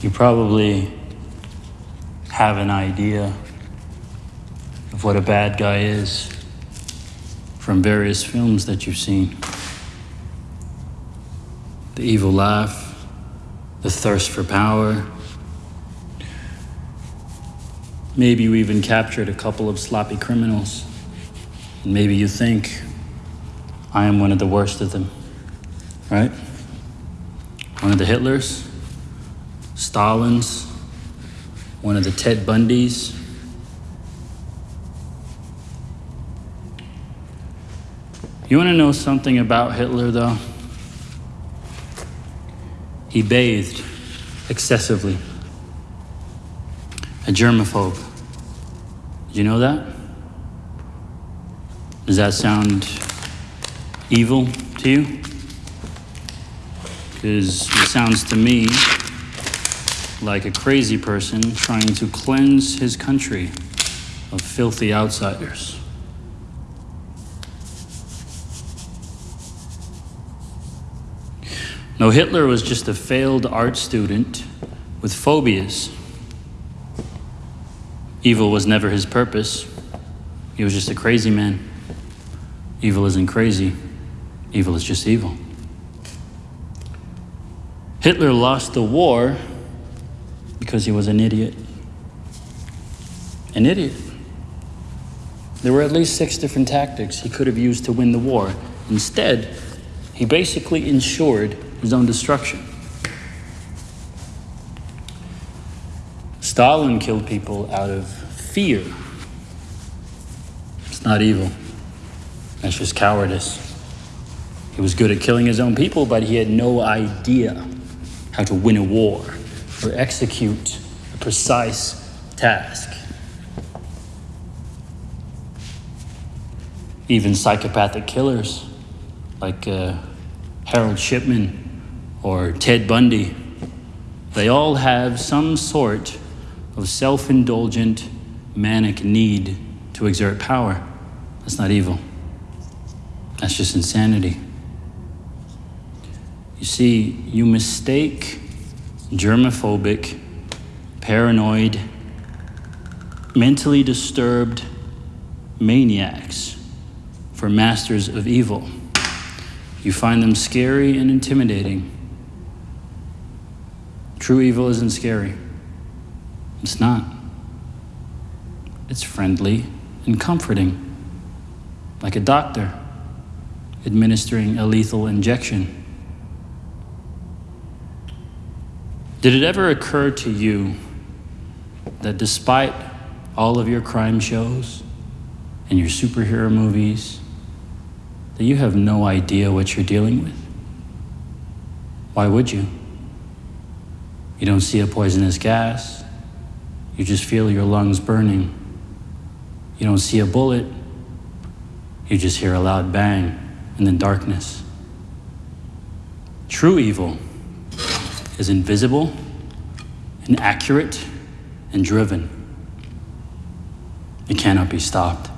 You probably have an idea of what a bad guy is from various films that you've seen. The evil laugh, the thirst for power. Maybe you even captured a couple of sloppy criminals. And maybe you think, I am one of the worst of them, right? One of the Hitlers, Stalins, one of the Ted Bundys. You want to know something about Hitler, though? He bathed excessively. A germaphobe. Did you know that? Does that sound evil to you? Because it sounds to me like a crazy person trying to cleanse his country of filthy outsiders. No, Hitler was just a failed art student with phobias. Evil was never his purpose. He was just a crazy man. Evil isn't crazy, evil is just evil. Hitler lost the war because he was an idiot. An idiot. There were at least six different tactics he could have used to win the war. Instead, he basically ensured his own destruction. Stalin killed people out of fear. It's not evil, that's just cowardice. He was good at killing his own people, but he had no idea how to win a war or execute a precise task. Even psychopathic killers like uh, Harold Shipman or Ted Bundy, they all have some sort of self indulgent, manic need to exert power. That's not evil, that's just insanity. You see, you mistake germophobic, paranoid, mentally disturbed maniacs for masters of evil. You find them scary and intimidating. True evil isn't scary. It's not. It's friendly and comforting, like a doctor administering a lethal injection. Did it ever occur to you that despite all of your crime shows and your superhero movies, that you have no idea what you're dealing with? Why would you? You don't see a poisonous gas, you just feel your lungs burning. You don't see a bullet, you just hear a loud bang and then darkness. True evil is invisible and accurate and driven. It cannot be stopped.